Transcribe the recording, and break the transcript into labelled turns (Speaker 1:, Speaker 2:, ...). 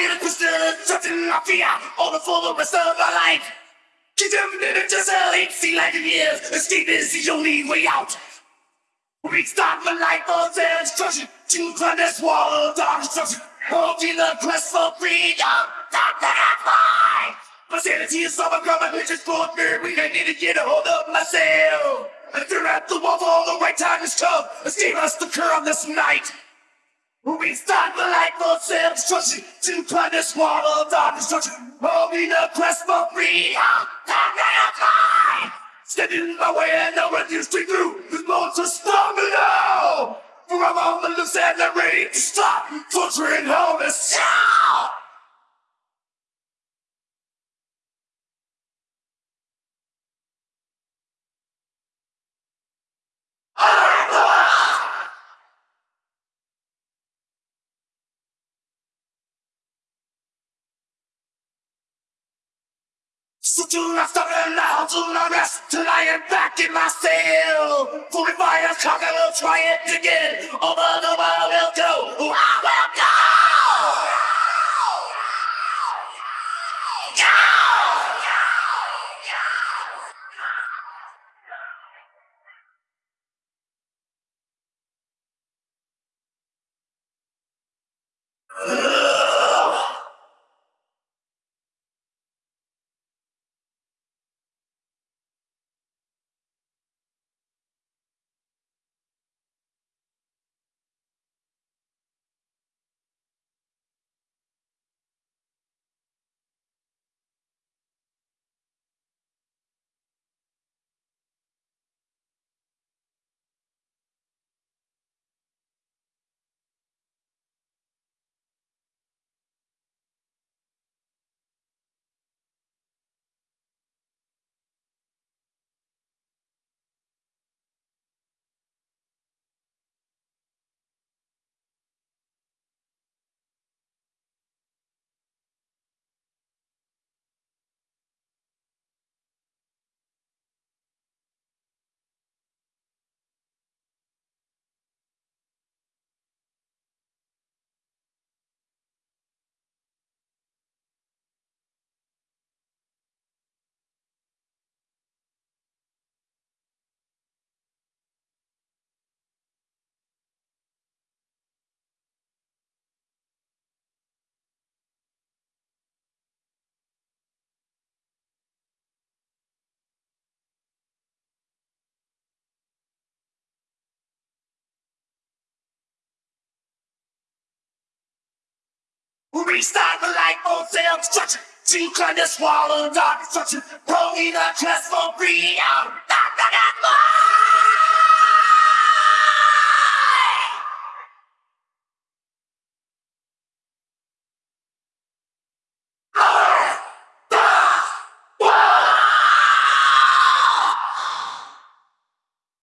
Speaker 1: feel it twisted, something I fear, all the full the rest of my life. Keep them in it just a late see like it is. Escape is the only way out. We start the life of destruction to climb this wall of dark destruction. Holding the quest for freedom, not I find. My sanity is overcome, which is for me. We need to get a hold of myself. And they're at the wall for the right time is come. Escape us the curve this night. We start the light for self-destruction to this wall of dark destruction. Oh, Holding the quest for find. Standing in my way and no refuse to through. The monsters me now. For I'm on the loose and I'm ready to stop torturing homeless. So do not stop and now do not rest till I am back in my cell. Fire, cock, I will try it again. Over the will go. Restart the light for self-destruction. To climb this wall of dark destruction. Holding the quest for freedom. Not the